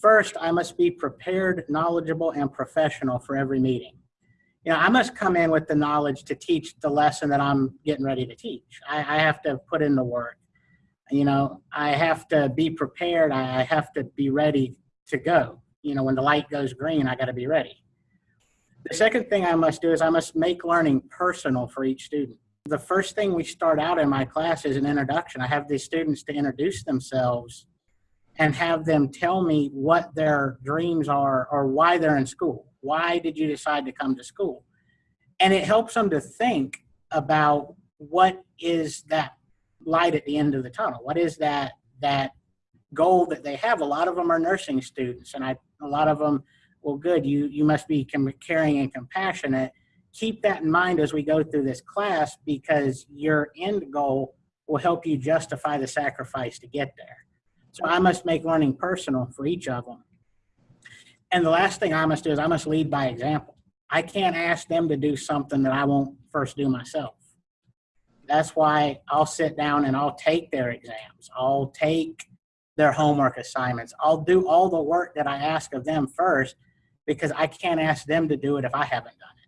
First, I must be prepared, knowledgeable, and professional for every meeting. You know, I must come in with the knowledge to teach the lesson that I'm getting ready to teach. I, I have to put in the work. You know, I have to be prepared. I have to be ready to go. You know, when the light goes green, I got to be ready. The second thing I must do is I must make learning personal for each student. The first thing we start out in my class is an introduction. I have these students to introduce themselves and have them tell me what their dreams are or why they're in school. Why did you decide to come to school? And it helps them to think about what is that light at the end of the tunnel? What is that that goal that they have? A lot of them are nursing students, and I a lot of them, well, good. You you must be caring and compassionate. Keep that in mind as we go through this class because your end goal will help you justify the sacrifice to get there. So I must make learning personal for each of them. And the last thing I must do is I must lead by example. I can't ask them to do something that I won't first do myself. That's why I'll sit down and I'll take their exams. I'll take their homework assignments. I'll do all the work that I ask of them first because I can't ask them to do it if I haven't done it.